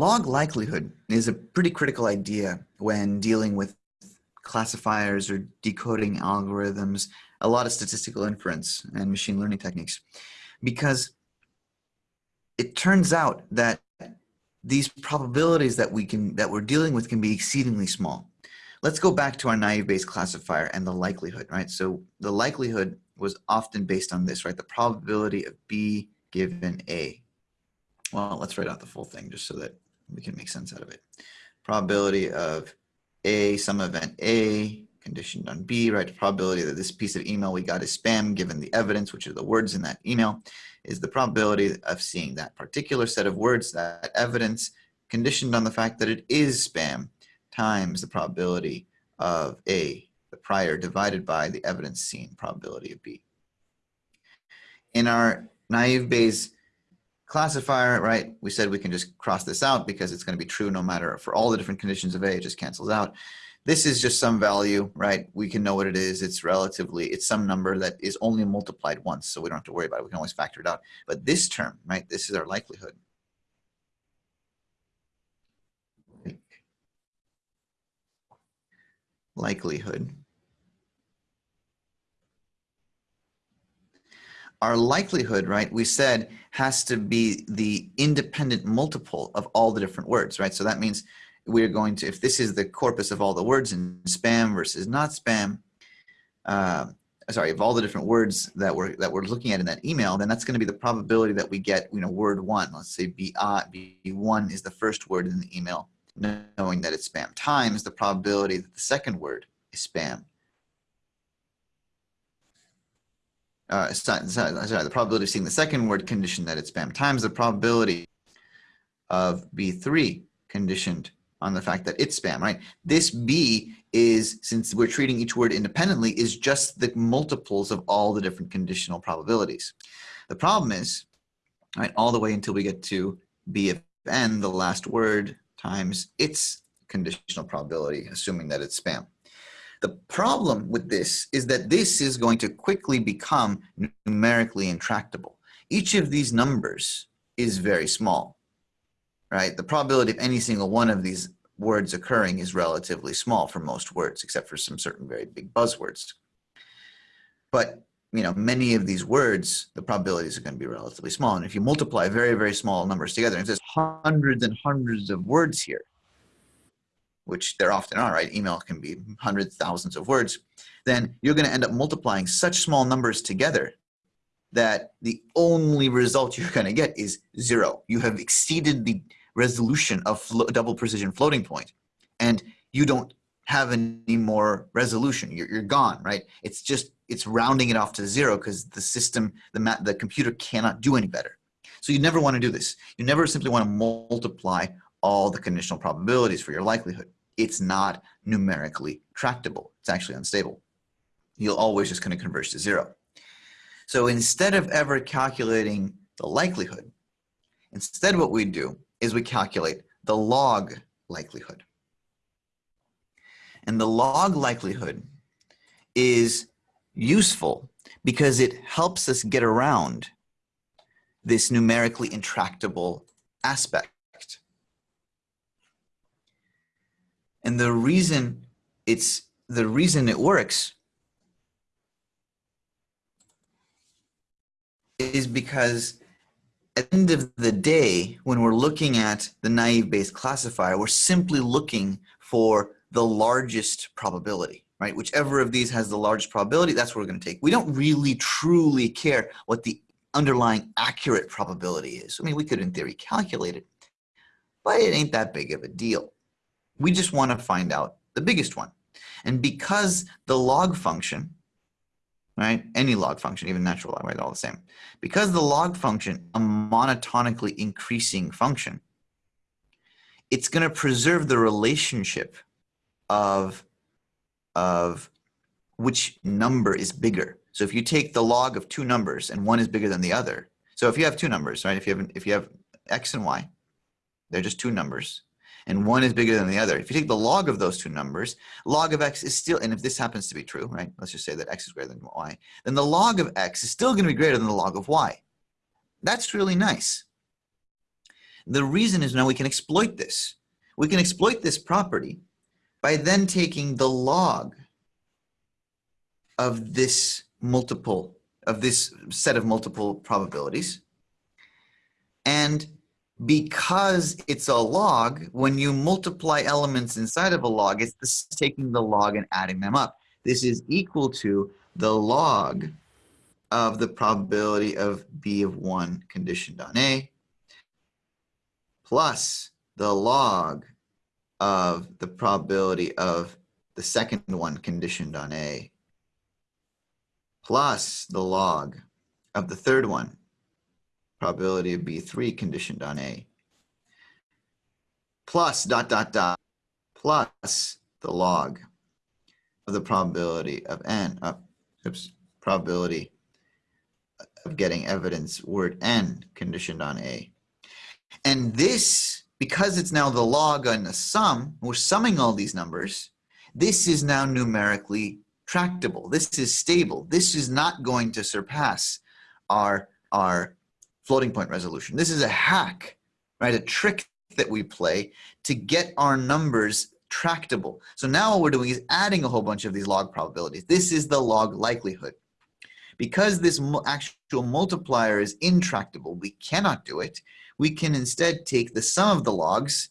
Log likelihood is a pretty critical idea when dealing with classifiers or decoding algorithms, a lot of statistical inference and machine learning techniques, because it turns out that these probabilities that we can that we're dealing with can be exceedingly small. Let's go back to our naive Bayes classifier and the likelihood, right? So the likelihood was often based on this, right? The probability of B given A. Well, let's write out the full thing just so that we can make sense out of it. Probability of A, some event A, conditioned on B, right? The probability that this piece of email we got is spam given the evidence, which are the words in that email, is the probability of seeing that particular set of words, that evidence, conditioned on the fact that it is spam, times the probability of A, the prior, divided by the evidence seen probability of B. In our naive Bayes classifier, right, we said we can just cross this out because it's going to be true no matter for all the different conditions of A, it just cancels out. This is just some value, right? We can know what it is. It's relatively, it's some number that is only multiplied once, so we don't have to worry about it. We can always factor it out. But this term, right, this is our likelihood. Likelihood. Our likelihood, right, we said has to be the independent multiple of all the different words, right? So that means we're going to, if this is the corpus of all the words in spam versus not spam, uh, sorry, of all the different words that we're, that we're looking at in that email, then that's going to be the probability that we get, you know, word one. Let's say B, uh, B1 is the first word in the email, knowing that it's spam, times the probability that the second word is spam. Uh, sorry, the probability of seeing the second word conditioned that it's spam times the probability of B3 conditioned on the fact that it's spam, right? This B is, since we're treating each word independently, is just the multiples of all the different conditional probabilities. The problem is, right, all the way until we get to B of n, the last word, times its conditional probability, assuming that it's spam. The problem with this is that this is going to quickly become numerically intractable. Each of these numbers is very small right? The probability of any single one of these words occurring is relatively small for most words, except for some certain very big buzzwords. But you know, many of these words, the probabilities are going to be relatively small. And if you multiply very, very small numbers together, and there's hundreds and hundreds of words here, which there often are, right? Email can be hundreds, thousands of words, then you're going to end up multiplying such small numbers together that the only result you're going to get is zero. You have exceeded the resolution of double precision floating point and you don't have any more resolution. You're, you're gone right? It's just it's rounding it off to zero because the system the the computer cannot do any better. So you never want to do this. You never simply want to multiply all the conditional probabilities for your likelihood it's not numerically tractable it's actually unstable you'll always just kind of converge to zero so instead of ever calculating the likelihood instead what we do is we calculate the log likelihood. And the log likelihood is useful because it helps us get around this numerically intractable aspect. And the reason it's the reason it works is because at the end of the day, when we're looking at the naive Bayes classifier, we're simply looking for the largest probability, right? Whichever of these has the largest probability, that's what we're going to take. We don't really truly care what the underlying accurate probability is. I mean, we could in theory calculate it, but it ain't that big of a deal. We just want to find out the biggest one. And because the log function right? Any log function, even natural log, right? All the same. Because the log function, a monotonically increasing function, it's going to preserve the relationship of, of which number is bigger. So if you take the log of two numbers and one is bigger than the other, so if you have two numbers, right? If you have, if you have x and y, they're just two numbers and one is bigger than the other. If you take the log of those two numbers, log of x is still, and if this happens to be true, right, let's just say that x is greater than y, then the log of x is still going to be greater than the log of y. That's really nice. The reason is now we can exploit this. We can exploit this property by then taking the log of this multiple, of this set of multiple probabilities. And because it's a log, when you multiply elements inside of a log, it's taking the log and adding them up. This is equal to the log of the probability of B of 1 conditioned on A plus the log of the probability of the second one conditioned on A plus the log of the third one, probability of B3 conditioned on A, plus dot, dot, dot, plus the log of the probability of N, uh, oops, probability of getting evidence word N conditioned on A. And this, because it's now the log and the sum, we're summing all these numbers, this is now numerically tractable. This is stable. This is not going to surpass our, our floating point resolution. This is a hack, right? A trick that we play to get our numbers tractable. So now what we're doing is adding a whole bunch of these log probabilities. This is the log likelihood. Because this actual multiplier is intractable, we cannot do it. We can instead take the sum of the logs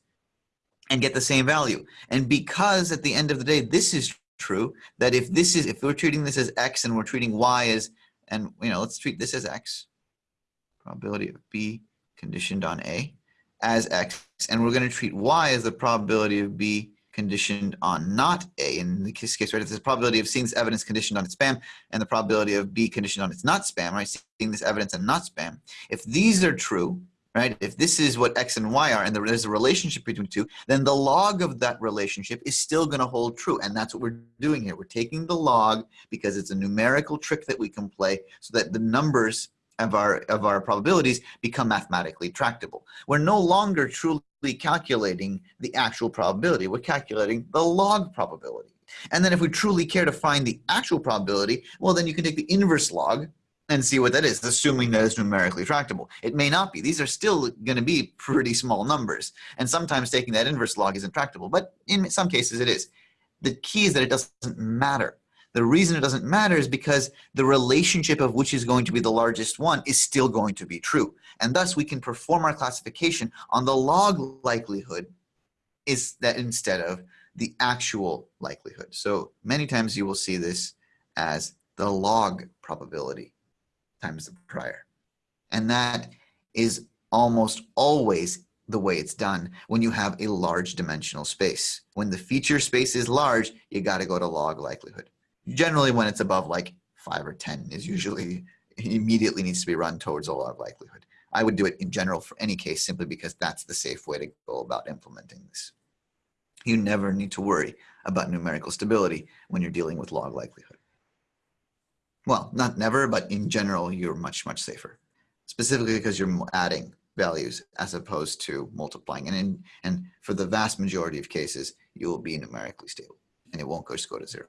and get the same value. And because at the end of the day, this is true that if this is if we're treating this as x and we're treating y as and you know let's treat this as x probability of b conditioned on a as x and we're going to treat y as the probability of b conditioned on not a in this case right it's the probability of seeing this evidence conditioned on its spam and the probability of b conditioned on its not spam right seeing this evidence and not spam if these are true right? If this is what X and Y are and there's a relationship between two, then the log of that relationship is still gonna hold true. And that's what we're doing here. We're taking the log because it's a numerical trick that we can play so that the numbers of our, of our probabilities become mathematically tractable. We're no longer truly calculating the actual probability. We're calculating the log probability. And then if we truly care to find the actual probability, well, then you can take the inverse log and see what that is, assuming that it's numerically tractable. It may not be. These are still going to be pretty small numbers. And sometimes taking that inverse log is intractable, but in some cases it is. The key is that it doesn't matter. The reason it doesn't matter is because the relationship of which is going to be the largest one is still going to be true. And thus we can perform our classification on the log likelihood is that instead of the actual likelihood. So many times you will see this as the log probability times the prior. And that is almost always the way it's done when you have a large dimensional space. When the feature space is large, you got to go to log likelihood. Generally, when it's above like 5 or 10 is usually immediately needs to be run towards a log likelihood. I would do it in general for any case simply because that's the safe way to go about implementing this. You never need to worry about numerical stability when you're dealing with log likelihood. Well, not never, but in general, you're much, much safer, specifically because you're adding values as opposed to multiplying. And, in, and for the vast majority of cases, you will be numerically stable and it won't just go to zero.